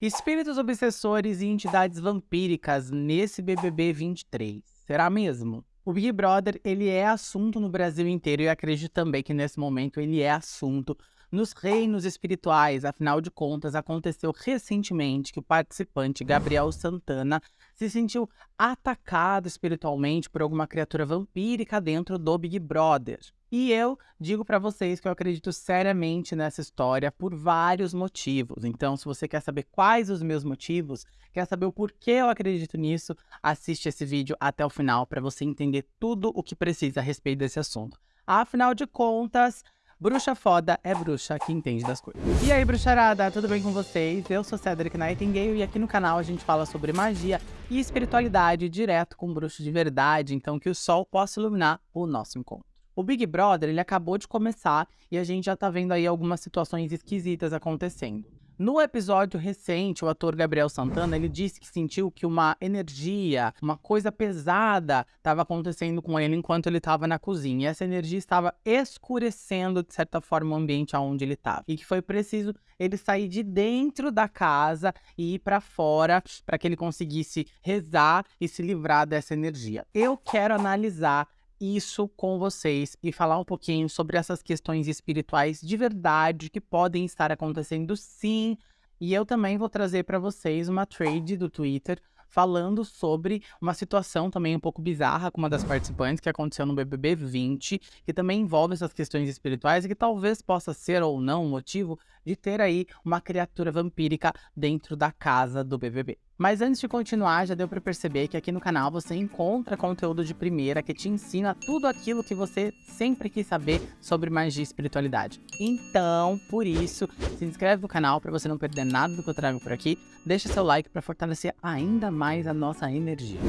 Espíritos obsessores e entidades vampíricas nesse BBB 23. Será mesmo? O Big Brother, ele é assunto no Brasil inteiro e acredito também que nesse momento ele é assunto nos reinos espirituais. Afinal de contas, aconteceu recentemente que o participante Gabriel Santana se sentiu atacado espiritualmente por alguma criatura vampírica dentro do Big Brother. E eu digo para vocês que eu acredito seriamente nessa história por vários motivos. Então, se você quer saber quais os meus motivos, quer saber o porquê eu acredito nisso, assiste esse vídeo até o final para você entender tudo o que precisa a respeito desse assunto. Afinal de contas, bruxa foda é bruxa que entende das coisas. E aí, bruxarada, tudo bem com vocês? Eu sou Cedric Nightingale e aqui no canal a gente fala sobre magia e espiritualidade direto com bruxo de verdade, então que o sol possa iluminar o nosso encontro. O Big Brother, ele acabou de começar e a gente já tá vendo aí algumas situações esquisitas acontecendo. No episódio recente, o ator Gabriel Santana, ele disse que sentiu que uma energia, uma coisa pesada estava acontecendo com ele enquanto ele estava na cozinha. E essa energia estava escurecendo, de certa forma, o ambiente aonde ele estava. E que foi preciso ele sair de dentro da casa e ir para fora para que ele conseguisse rezar e se livrar dessa energia. Eu quero analisar isso com vocês e falar um pouquinho sobre essas questões espirituais de verdade que podem estar acontecendo sim. E eu também vou trazer para vocês uma trade do Twitter falando sobre uma situação também um pouco bizarra com uma das participantes que aconteceu no BBB 20, que também envolve essas questões espirituais e que talvez possa ser ou não o motivo de ter aí uma criatura vampírica dentro da casa do BBB. Mas antes de continuar, já deu para perceber que aqui no canal você encontra conteúdo de primeira que te ensina tudo aquilo que você sempre quis saber sobre magia e espiritualidade. Então, por isso, se inscreve no canal para você não perder nada do que eu trago por aqui, deixa seu like para fortalecer ainda mais a nossa energia.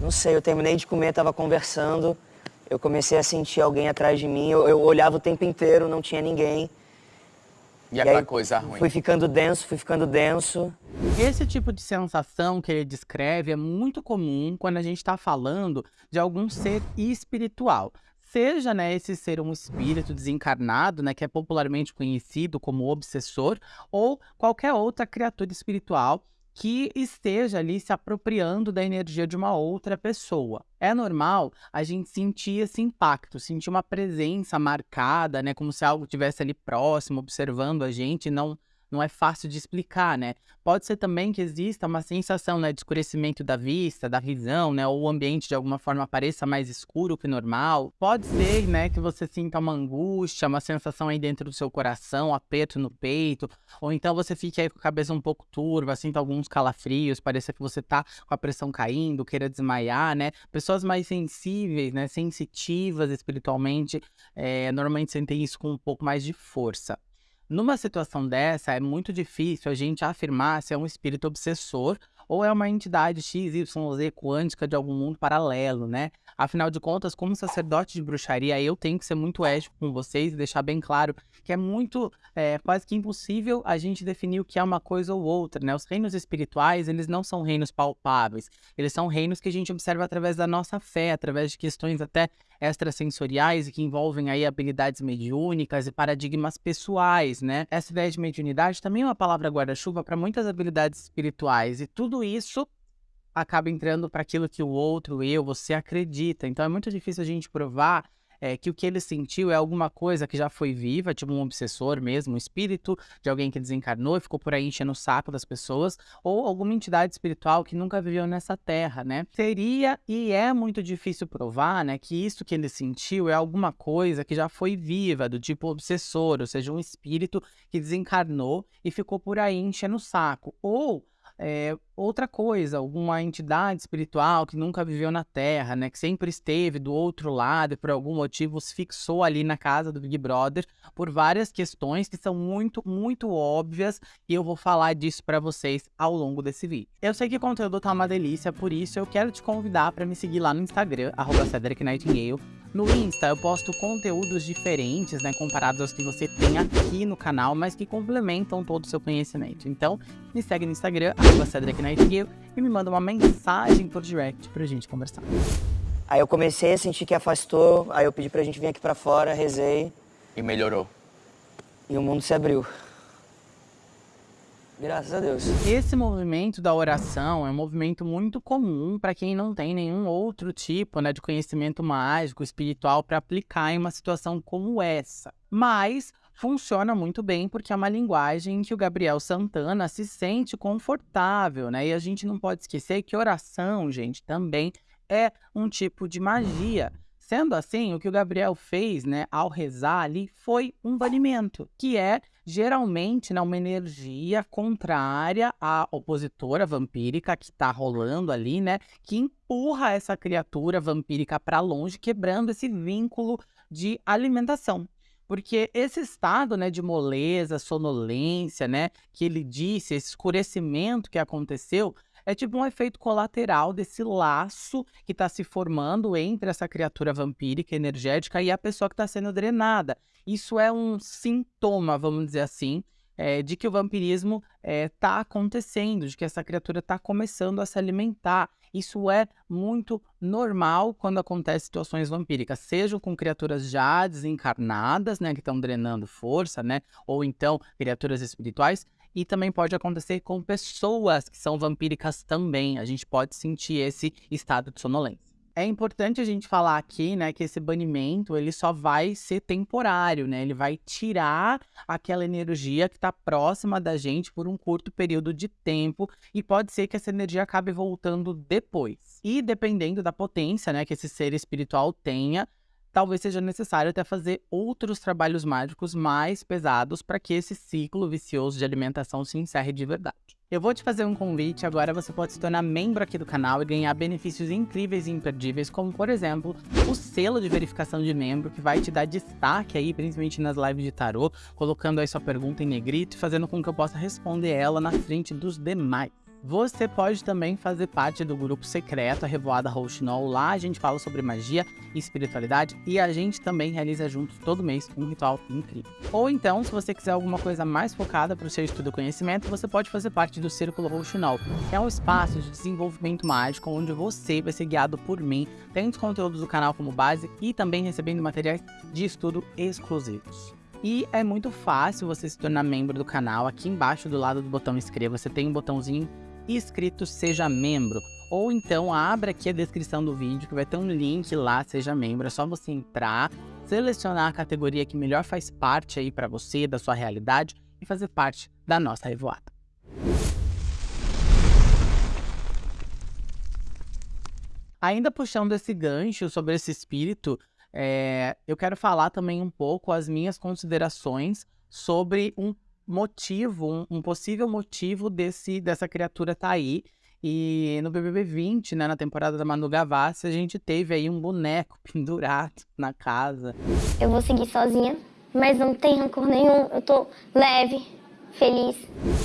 Não sei, eu terminei de comer, tava conversando, eu comecei a sentir alguém atrás de mim, eu, eu olhava o tempo inteiro, não tinha ninguém. E, e aquela aí, coisa ruim? Fui ficando denso, fui ficando denso. Esse tipo de sensação que ele descreve é muito comum quando a gente está falando de algum ser espiritual. Seja né, esse ser um espírito desencarnado, né, que é popularmente conhecido como obsessor, ou qualquer outra criatura espiritual que esteja ali se apropriando da energia de uma outra pessoa. É normal a gente sentir esse impacto, sentir uma presença marcada, né, como se algo estivesse ali próximo, observando a gente, não não é fácil de explicar, né? Pode ser também que exista uma sensação né, de escurecimento da vista, da visão, né? Ou o ambiente de alguma forma pareça mais escuro que normal. Pode ser, né, que você sinta uma angústia, uma sensação aí dentro do seu coração, um aperto no peito, ou então você fique aí com a cabeça um pouco turva, sinta alguns calafrios, pareça que você tá com a pressão caindo, queira desmaiar, né? Pessoas mais sensíveis, né, sensitivas espiritualmente, é, normalmente sentem isso com um pouco mais de força. Numa situação dessa, é muito difícil a gente afirmar se é um espírito obsessor ou é uma entidade XYZ quântica de algum mundo paralelo, né? Afinal de contas, como sacerdote de bruxaria, eu tenho que ser muito ético com vocês e deixar bem claro que é muito, é, quase que impossível a gente definir o que é uma coisa ou outra, né? Os reinos espirituais, eles não são reinos palpáveis, eles são reinos que a gente observa através da nossa fé, através de questões até extrasensoriais e que envolvem aí habilidades mediúnicas e paradigmas pessoais, né? Essa ideia de mediunidade também é uma palavra guarda-chuva para muitas habilidades espirituais e tudo isso acaba entrando para aquilo que o outro, eu, você acredita. Então é muito difícil a gente provar é, que o que ele sentiu é alguma coisa que já foi viva, tipo um obsessor mesmo, um espírito de alguém que desencarnou e ficou por aí enchendo o saco das pessoas, ou alguma entidade espiritual que nunca viveu nessa terra, né? Seria e é muito difícil provar, né, que isso que ele sentiu é alguma coisa que já foi viva, do tipo obsessor, ou seja, um espírito que desencarnou e ficou por aí enchendo o saco, ou é, outra coisa, alguma entidade espiritual que nunca viveu na Terra, né, que sempre esteve do outro lado e por algum motivo se fixou ali na casa do Big Brother por várias questões que são muito, muito óbvias e eu vou falar disso para vocês ao longo desse vídeo. Eu sei que o conteúdo tá uma delícia, por isso eu quero te convidar para me seguir lá no Instagram, arroba Cedric Nightingale, no Insta eu posto conteúdos diferentes, né, comparados aos que você tem aqui no canal, mas que complementam todo o seu conhecimento. Então, me segue no Instagram, @cedricnightingale e me manda uma mensagem por direct pra gente conversar. Aí eu comecei a sentir que afastou, aí eu pedi pra gente vir aqui pra fora, rezei. E melhorou. E o mundo se abriu. Graças a Deus. Esse movimento da oração é um movimento muito comum para quem não tem nenhum outro tipo né, de conhecimento mágico, espiritual para aplicar em uma situação como essa. Mas funciona muito bem porque é uma linguagem em que o Gabriel Santana se sente confortável, né? E a gente não pode esquecer que oração, gente, também é um tipo de magia. Sendo assim, o que o Gabriel fez, né, ao rezar ali, foi um banimento, que é geralmente né, uma energia contrária à opositora vampírica que está rolando ali, né, que empurra essa criatura vampírica para longe, quebrando esse vínculo de alimentação. Porque esse estado, né, de moleza, sonolência, né, que ele disse, esse escurecimento que aconteceu, é tipo um efeito colateral desse laço que está se formando entre essa criatura vampírica energética e a pessoa que está sendo drenada. Isso é um sintoma, vamos dizer assim, é, de que o vampirismo está é, tá acontecendo, de que essa criatura está começando a se alimentar. Isso é muito normal quando acontece situações vampíricas, seja com criaturas já desencarnadas, né, que estão drenando força, né, ou então criaturas espirituais, e também pode acontecer com pessoas que são vampíricas também. A gente pode sentir esse estado de sonolência. É importante a gente falar aqui, né, que esse banimento, ele só vai ser temporário, né? Ele vai tirar aquela energia que está próxima da gente por um curto período de tempo e pode ser que essa energia acabe voltando depois. E dependendo da potência, né, que esse ser espiritual tenha, talvez seja necessário até fazer outros trabalhos mágicos mais pesados para que esse ciclo vicioso de alimentação se encerre de verdade. Eu vou te fazer um convite, agora você pode se tornar membro aqui do canal e ganhar benefícios incríveis e imperdíveis, como por exemplo, o selo de verificação de membro, que vai te dar destaque aí, principalmente nas lives de tarô, colocando aí sua pergunta em negrito e fazendo com que eu possa responder ela na frente dos demais. Você pode também fazer parte do grupo secreto, a Revoada Rouxinol. Lá a gente fala sobre magia e espiritualidade e a gente também realiza juntos todo mês um ritual incrível. Ou então, se você quiser alguma coisa mais focada para o seu estudo e conhecimento, você pode fazer parte do Círculo Rouxinol, que é um espaço de desenvolvimento mágico onde você vai ser guiado por mim, tendo os conteúdos do canal como base e também recebendo materiais de estudo exclusivos. E é muito fácil você se tornar membro do canal. Aqui embaixo do lado do botão inscreva, você tem um botãozinho escrito Seja Membro. Ou então abra aqui a descrição do vídeo que vai ter um link lá, Seja Membro. É só você entrar, selecionar a categoria que melhor faz parte aí para você, da sua realidade e fazer parte da nossa revoada. Ainda puxando esse gancho sobre esse espírito, é, eu quero falar também um pouco as minhas considerações sobre um motivo, um, um, possível motivo desse, dessa criatura tá aí. E no BBB 20, né, na temporada da Manu Gavassi, a gente teve aí um boneco pendurado na casa. Eu vou seguir sozinha, mas não tem rancor nenhum. Eu tô leve, feliz.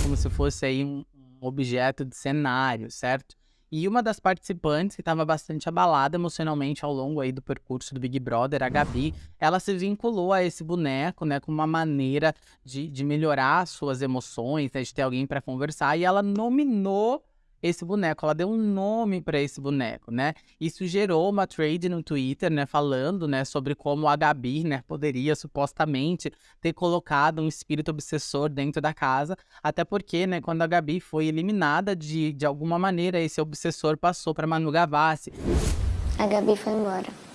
Como se fosse aí um objeto de cenário, certo? E uma das participantes que estava bastante abalada emocionalmente ao longo aí do percurso do Big Brother, a Gabi, ela se vinculou a esse boneco, né, com uma maneira de, de melhorar suas emoções, né, de ter alguém para conversar, e ela nominou esse boneco, ela deu um nome para esse boneco, né? Isso gerou uma trade no Twitter, né, falando, né, sobre como a Gabi, né, poderia supostamente ter colocado um espírito obsessor dentro da casa, até porque, né, quando a Gabi foi eliminada de, de alguma maneira, esse obsessor passou para Manu Gavassi. A Gabi foi embora.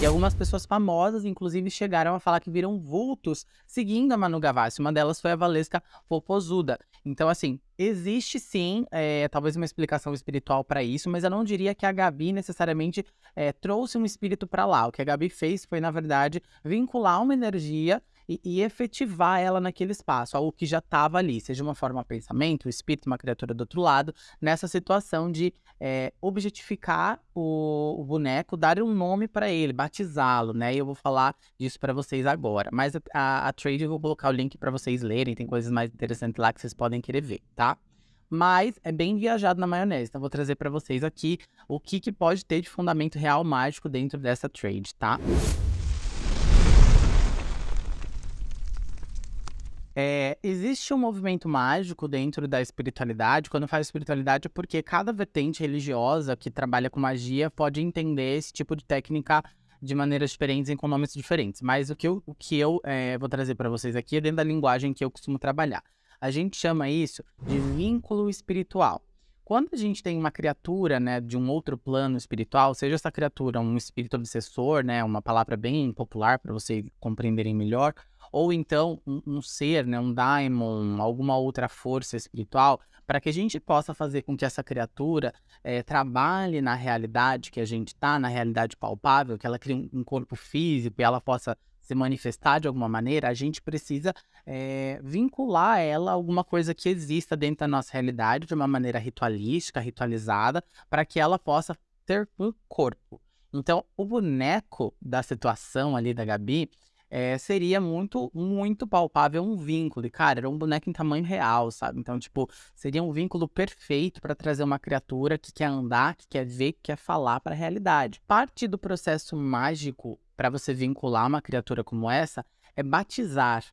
E algumas pessoas famosas, inclusive, chegaram a falar que viram vultos seguindo a Manu Gavassi. Uma delas foi a Valesca Popozuda. Então, assim, existe sim, é, talvez uma explicação espiritual para isso, mas eu não diria que a Gabi necessariamente é, trouxe um espírito para lá. O que a Gabi fez foi, na verdade, vincular uma energia e, e efetivar ela naquele espaço, algo que já estava ali, seja uma forma de pensamento, o espírito, uma criatura do outro lado, nessa situação de é, objetificar o, o, boneco, dar um nome para ele, batizá-lo, né? E eu vou falar disso para vocês agora. Mas a, a, a trade eu vou colocar o link para vocês lerem, tem coisas mais interessantes lá que vocês podem querer ver, tá? mas é bem viajado na maionese. Então, vou trazer para vocês aqui o que, que pode ter de fundamento real mágico dentro dessa trade, tá? É, existe um movimento mágico dentro da espiritualidade. Quando faz espiritualidade, é porque cada vertente religiosa que trabalha com magia pode entender esse tipo de técnica de maneiras diferentes, em nomes diferentes. Mas o que eu, o que eu é, vou trazer para vocês aqui é dentro da linguagem que eu costumo trabalhar. A gente chama isso de vínculo espiritual. Quando a gente tem uma criatura, né, de um outro plano espiritual, seja essa criatura um espírito obsessor, né, uma palavra bem popular para vocês compreenderem melhor, ou então um, um, ser, né, um daimon, alguma outra força espiritual, para que a gente possa fazer com que essa criatura é, trabalhe na realidade que a gente está, na realidade palpável, que ela crie um corpo físico e ela possa se manifestar de alguma maneira, a gente precisa é, vincular ela a alguma coisa que exista dentro da nossa realidade de uma maneira ritualística, ritualizada, para que ela possa ter um corpo. Então, o boneco da situação ali da Gabi é, seria muito, muito palpável um vínculo. E, cara, era um boneco em tamanho real, sabe? Então, tipo, seria um vínculo perfeito para trazer uma criatura que quer andar, que quer ver, que quer falar para a realidade. Parte do processo mágico para você vincular uma criatura como essa é batizar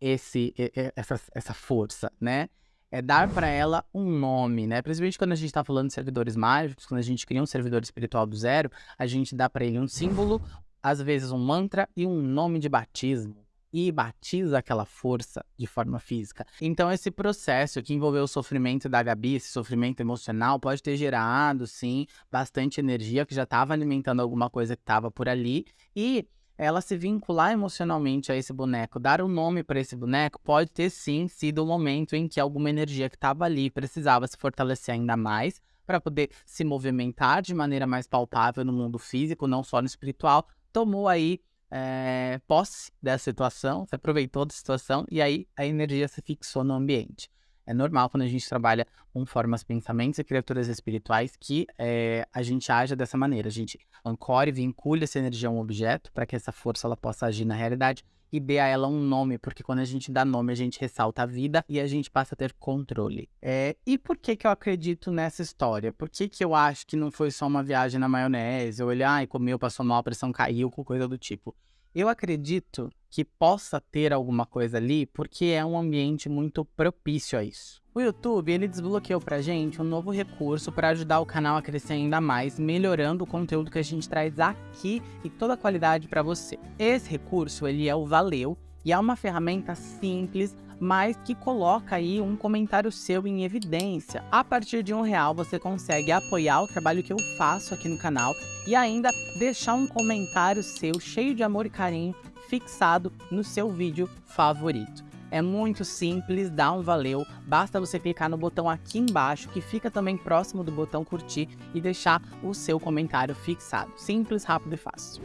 esse, essa, essa força, né? É dar para ela um nome, né? Principalmente quando a gente está falando de servidores mágicos, quando a gente cria um servidor espiritual do zero, a gente dá para ele um símbolo, às vezes um mantra e um nome de batismo e batiza aquela força de forma física. Então, esse processo que envolveu o sofrimento da Gabi, esse sofrimento emocional, pode ter gerado, sim, bastante energia que já estava alimentando alguma coisa que estava por ali. E ela se vincular emocionalmente a esse boneco, dar um nome para esse boneco, pode ter sim sido o momento em que alguma energia que estava ali precisava se fortalecer ainda mais para poder se movimentar de maneira mais palpável no mundo físico, não só no espiritual, tomou aí é, posse dessa situação, se aproveitou da situação e aí a energia se fixou no ambiente. É normal quando a gente trabalha com formas, pensamentos e criaturas espirituais que é, a gente haja dessa maneira. A gente ancore, vincule essa energia a um objeto para que essa força ela possa agir na realidade e dê a ela um nome, porque quando a gente dá nome, a gente ressalta a vida e a gente passa a ter controle. É, e por que que eu acredito nessa história? Por que que eu acho que não foi só uma viagem na maionese, ou ele, ai, comeu, passou mal, a pressão caiu, coisa do tipo? Eu acredito que possa ter alguma coisa ali, porque é um ambiente muito propício a isso. O YouTube, ele desbloqueou pra gente um novo recurso para ajudar o canal a crescer ainda mais, melhorando o conteúdo que a gente traz aqui e toda a qualidade para você. Esse recurso, ele é o Valeu, e é uma ferramenta simples, mas que coloca aí um comentário seu em evidência. A partir de um real você consegue apoiar o trabalho que eu faço aqui no canal e ainda deixar um comentário seu cheio de amor e carinho fixado no seu vídeo favorito. É muito simples, dá um valeu, basta você clicar no botão aqui embaixo, que fica também próximo do botão curtir e deixar o seu comentário fixado. Simples, rápido e fácil.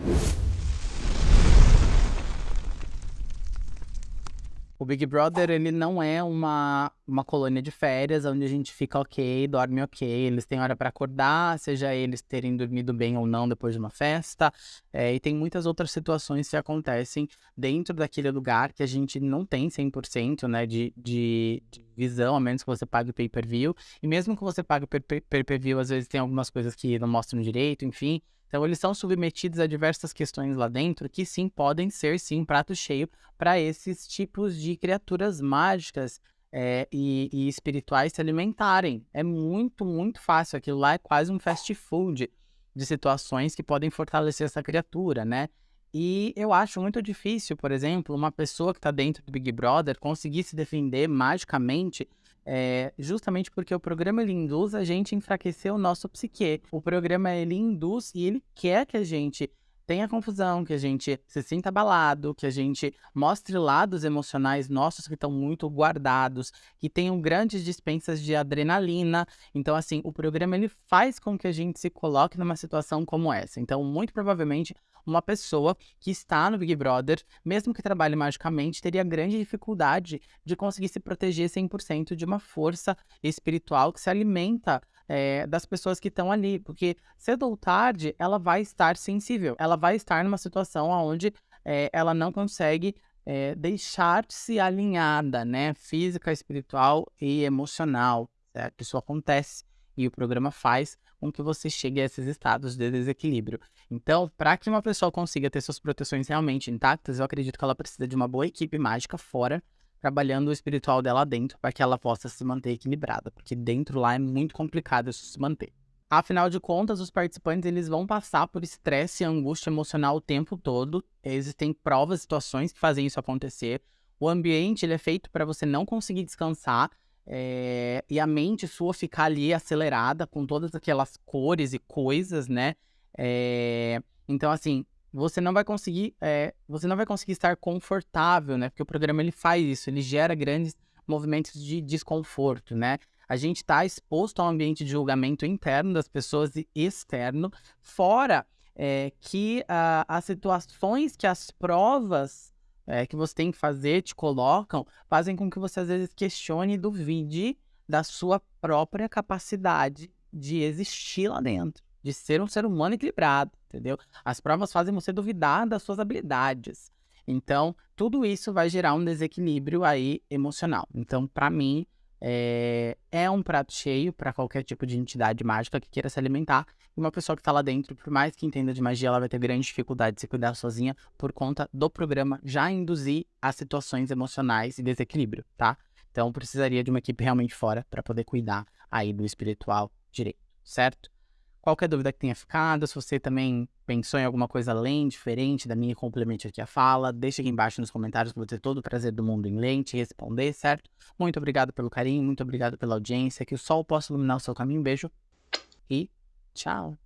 O Big Brother, ele não é uma, uma colônia de férias onde a gente fica ok, dorme ok. Eles têm hora para acordar, seja eles terem dormido bem ou não depois de uma festa. É, e tem muitas outras situações que acontecem dentro daquele lugar que a gente não tem 100% né, de, de, de visão, a menos que você pague o pay-per-view. E mesmo que você pague o pay-per-view, às vezes tem algumas coisas que não mostram direito, enfim. Então, eles são submetidos a diversas questões lá dentro que sim podem ser sim prato cheio para esses tipos de criaturas mágicas é, e, e, espirituais se alimentarem. É muito, muito fácil. Aquilo lá é quase um fast food de situações que podem fortalecer essa criatura, né? E eu acho muito difícil, por exemplo, uma pessoa que está dentro do Big Brother conseguir se defender magicamente é, justamente porque o programa ele induz a gente enfraquecer o nosso psique. O programa ele induz e ele quer que a gente tenha confusão, que a gente se sinta abalado, que a gente mostre lados emocionais nossos que estão muito guardados, que tenham grandes dispensas de adrenalina. Então, assim, o programa ele faz com que a gente se coloque numa situação como essa. Então, muito provavelmente, uma pessoa que está no Big Brother, mesmo que trabalhe magicamente, teria grande dificuldade de conseguir se proteger 100% de uma força espiritual que se alimenta é, das pessoas que estão ali, porque cedo ou tarde ela vai estar sensível, ela vai estar numa situação onde é, ela não consegue é, deixar-se alinhada, né, física, espiritual e emocional, certo? Isso acontece e o programa faz com que você chegue a esses estados de desequilíbrio. Então, para que uma pessoa consiga ter suas proteções realmente intactas, eu acredito que ela precisa de uma boa equipe mágica fora, trabalhando o espiritual dela dentro, para que ela possa se manter equilibrada, porque dentro lá é muito complicado isso se manter. Afinal de contas, os participantes eles vão passar por estresse e angústia emocional o tempo todo. Existem provas, situações que fazem isso acontecer. O ambiente ele é feito para você não conseguir descansar é, e a mente sua ficar ali acelerada com todas aquelas cores e coisas, né? É, então, assim, você não vai conseguir, é, você não vai conseguir estar confortável, né? Porque o programa ele faz isso, ele gera grandes movimentos de desconforto, né? A gente está exposto ao ambiente de julgamento interno das pessoas e externo, fora é, que uh, as situações que as provas é, que você tem que fazer te colocam, fazem com que você às vezes questione e duvide da sua própria capacidade de existir lá dentro, de ser um ser humano equilibrado, entendeu? As provas fazem você duvidar das suas habilidades. Então, tudo isso vai gerar um desequilíbrio aí emocional. Então, para mim, é, é um prato cheio para qualquer tipo de entidade mágica que queira se alimentar. E uma pessoa que está lá dentro, por mais que entenda de magia, ela vai ter grande dificuldade de se cuidar sozinha por conta do programa já induzir a situações emocionais e desequilíbrio, tá? Então precisaria de uma equipe realmente fora para poder cuidar aí do espiritual direito, certo? Qualquer dúvida que tenha ficado, se você também pensou em alguma coisa além, diferente da minha, complemente aqui a fala, deixa aqui embaixo nos comentários que eu vou ter todo o prazer do mundo em lente responder, certo? Muito obrigado pelo carinho, muito obrigado pela audiência, que o sol possa iluminar o seu caminho. Um beijo e tchau!